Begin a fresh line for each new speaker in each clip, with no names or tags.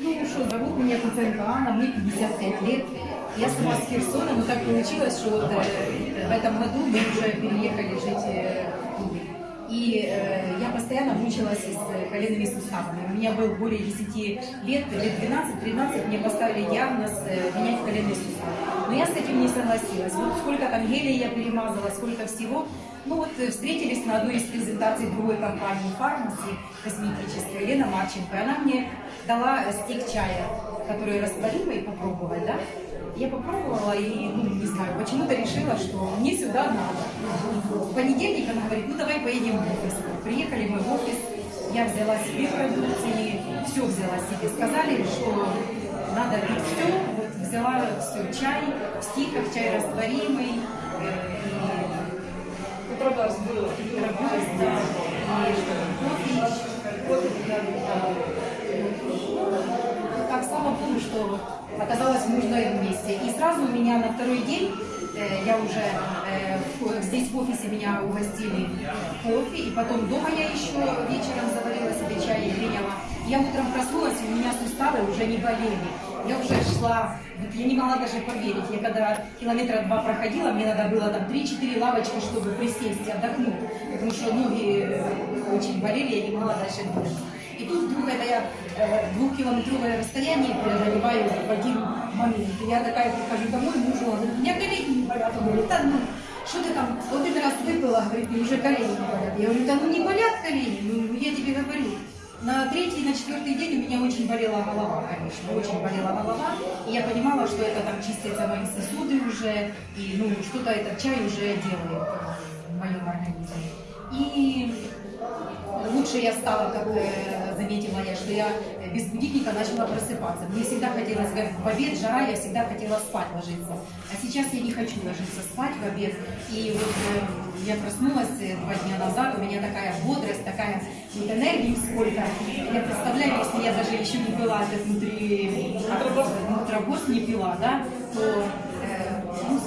Ну что, зовут меня Куценко Анна, мне 55 лет. Я сама с Херсона, но так получилось, что вот, э, в этом году мы уже переехали жить э, в Тулу. Постоянно мучилась с э, коленными суставами. У меня был более 10 лет, лет 12-13, мне поставили диагноз э, менять коленные суставы. Но я с этим не согласилась. Вот сколько там гелей я перемазала, сколько всего. Ну вот э, встретились на одной из презентаций другой компании фармаси косметической, Лена Марченко. И она мне дала стик чая, который растворимый, попробовать, да? Я попробовала и, ну, не знаю, почему-то решила, что мне сюда надо. В понедельник она говорит, ну давай поедем в офис. Приехали мы в офис, я взяла себе продукции, все взяла себе. Сказали, что надо пить все, вот взяла все, чай, в стиках, чай растворимый, э, и
Попробовала было.
Работать, да. И кофе. Кофе. Ну, Так, слава Богу, что оказалось в нужном месте. И сразу у меня на второй день, я уже э, здесь в офисе меня угостили кофе, и потом дома я еще вечером заварила себе чай и приняла. Я утром проснулась, и у меня суставы уже не болели. Я уже шла, вот я не могла даже поверить. Я когда километра два проходила, мне надо было там 3-4 лавочки, чтобы присесть и отдохнуть. Потому что ноги э, очень болели, я не могла дальше двигаться. И тут вдруг это я э, двухкилометровое расстояние преодолеваю в один я такая прихожу домой, мужу, он говорит, у меня колени не болят. Он говорит, да ну, что ты там, вот один раз выпила, говорит, и уже колени не болят. Я говорю, да ну не болят колени, ну я тебе говорю. На третий, на четвертый день у меня очень болела голова, конечно, очень болела голова. И я понимала, что это там чистятся мои сосуды уже, и ну что-то этот чай уже делает лучше я стала, как э, заметила я, что я э, без будильника начала просыпаться. Мне всегда хотелось, как в обед, жара, я всегда хотела спать ложиться. А сейчас я не хочу ложиться спать в обед. И вот э, я проснулась два дня назад, у меня такая бодрость, такая вот энергии сколько. Я представляю, если я даже еще не пила этот внутри, нутробоз не пила, да, то э, ну.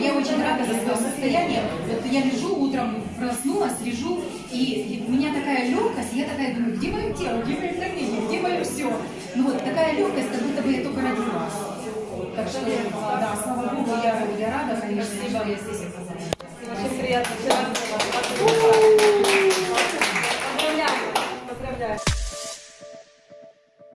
Я очень рада за свое состояние. Вот я лежу утром, проснулась, лежу, и у меня такая легкость, я такая думаю, где мое тело, где мое давление, где мое все. Ну вот такая легкость, как будто бы я только родилась. Так что, да, слава Богу,